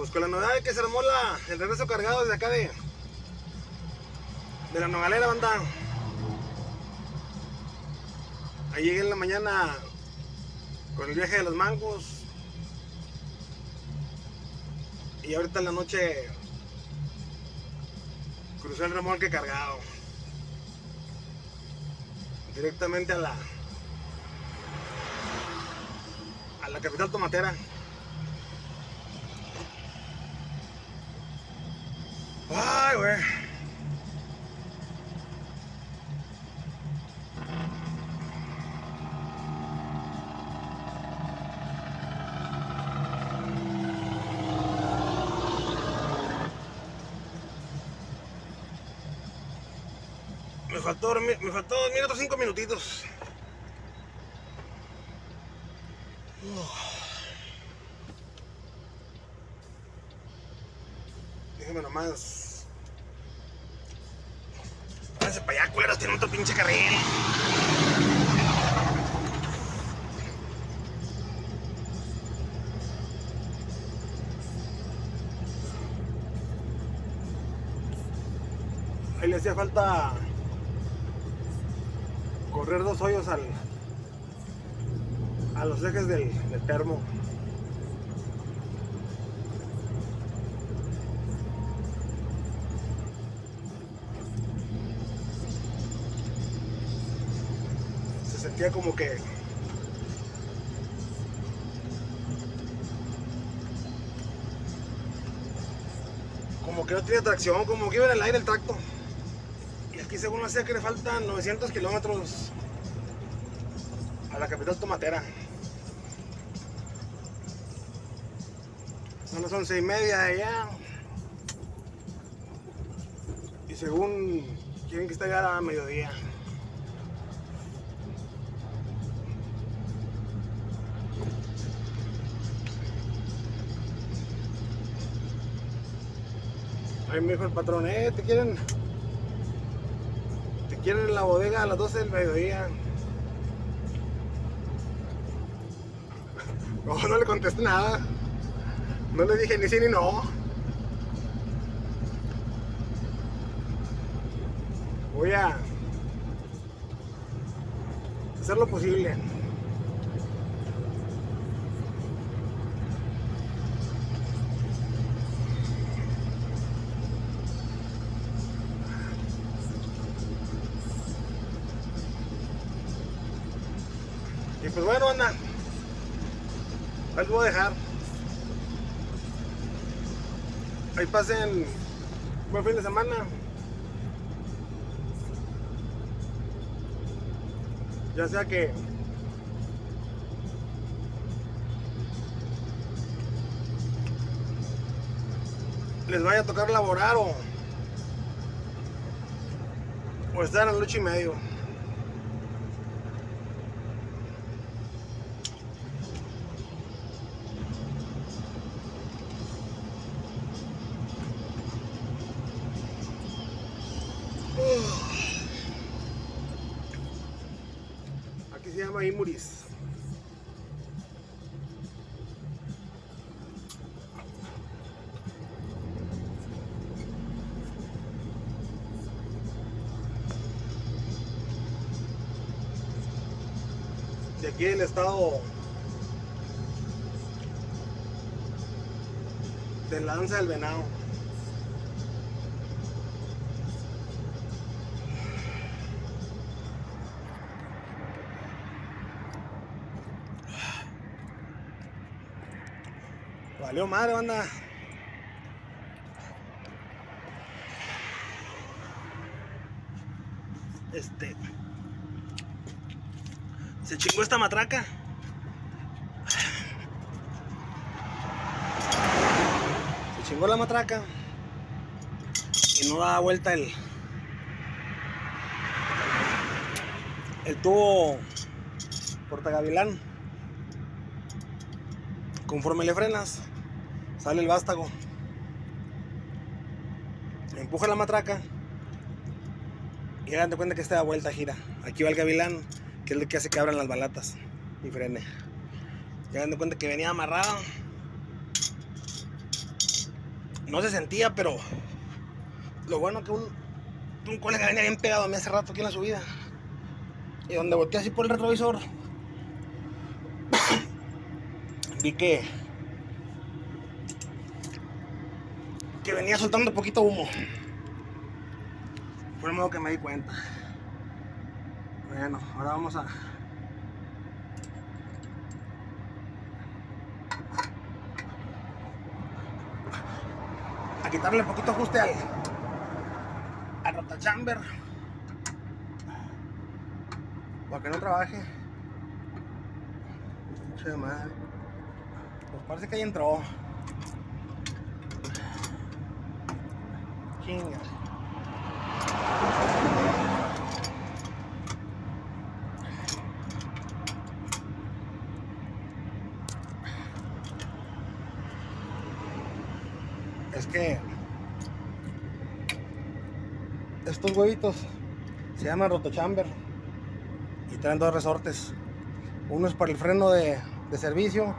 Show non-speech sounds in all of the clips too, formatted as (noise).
Pues con la novedad de que se armó la, el regreso cargado desde acá de, de la Nogalera, banda. Ahí llegué en la mañana con el viaje de los mangos. Y ahorita en la noche crucé el remolque cargado. Directamente a la a la capital tomatera. Me faltó dormir, me faltó dormir otros cinco minutitos. Déjame nomás. Váyanse para allá, culeros, tienen otro pinche carril. Ahí le hacía falta correr dos hoyos al a los ejes del, del termo. Se sentía como que como que no tenía tracción, como que iba en el aire el tracto. Y aquí según hacía que le faltan 900 kilómetros a la capital tomatera. Son las once y media allá. Y según quieren que esté ya a mediodía. Ahí me dijo el patrón, eh, te quieren, te quieren en la bodega a las 12 del mediodía. (laughs) No, no le contesté nada. No le dije ni sí ni no. Voy a hacer lo posible. Ahí voy a dejar. Ahí pasen buen fin de semana. Ya sea que les vaya a tocar laborar o, o estar en el ocho y medio. Imuris. De aquí el estado de Lanza del Venado. Valió madre, banda. Este. Se chingó esta matraca. Se chingó la matraca. Y no da vuelta el. El tubo portagavilán. Conforme le frenas, sale el vástago. Empuja la matraca y hagan de cuenta que esta da vuelta gira. Aquí va el gavilán que es lo que hace que abran las balatas y frene. Ya dando cuenta que venía amarrado. No se sentía, pero lo bueno que un, un colega venía bien pegado a mí hace rato aquí en la subida. Y donde volteé así por el retrovisor, vi que que venía soltando poquito humo. Fue el modo que me di cuenta. Bueno, ahora vamos a a quitarle poquito ajuste al al rotachamber para que no trabaje. Che madre. Pues parece que ahí entró. Chinga. Es que estos huevitos se llaman rotochamber y traen dos resortes. Uno es para el freno de, de servicio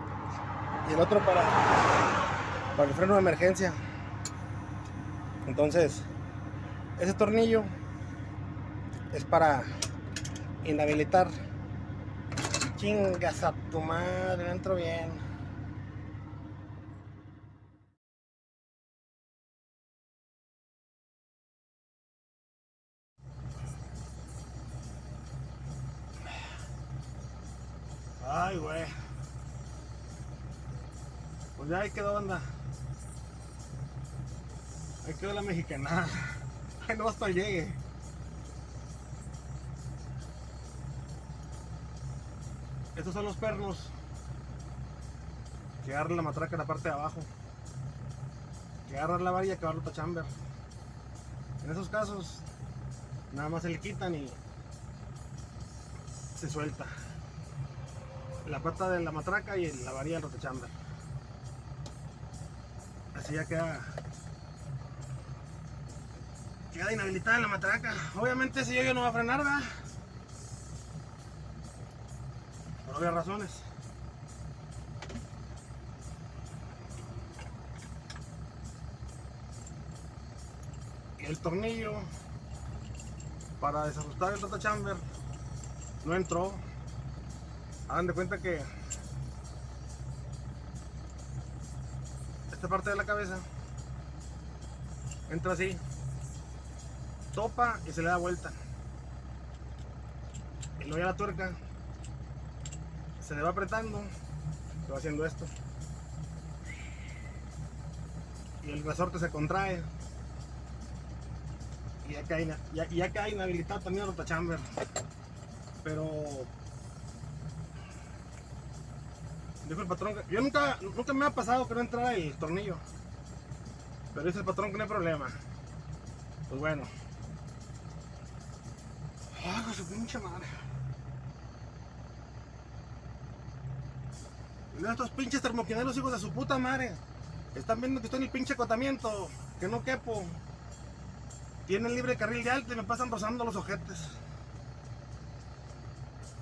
y el otro para, para el freno de emergencia. Entonces, ese tornillo es para inhabilitar. Chingas a tu madre, entro bien. Ay, güey. Pues ya ahí quedó, banda. Ahí quedó la mexicana. Ay, (laughs) no hasta llegue. Estos son los pernos que agarran la matraca en la parte de abajo. Que agarran la varilla que va a chamber. En esos casos, nada más se le quitan y se suelta la pata de la matraca y la varilla del rotochamber. Ya queda queda inhabilitada la matraca. Obviamente ese yo no va a frenar, ¿verdad? Por obvias razones. El tornillo para desajustar el rotochamber no entró hagan de cuenta que esta parte de la cabeza. Entra así. Topa y se le da vuelta. Y luego ya la tuerca. Se le va apretando. Se va haciendo esto. Y el resorte se contrae. Y ya cae, ya, ya cae inhabilitado también el rotachamber. Pero Dijo el patrón que yo nunca, nunca me ha pasado que no entrara el tornillo. Pero dice el patrón que no hay problema. Pues bueno. Ah, su pinche madre. Mira estos pinches termoquineros hijos de su puta madre. Están viendo que estoy en el pinche acotamiento. Que no quepo. Tienen libre carril de alto y me pasan rozando los ojetes.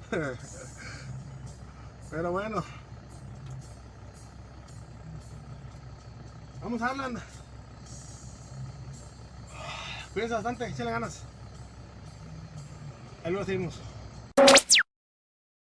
(laughs) Pero bueno. Vamos a hablar. Cuídense bastante, échenle ganas. Ahí lo seguimos.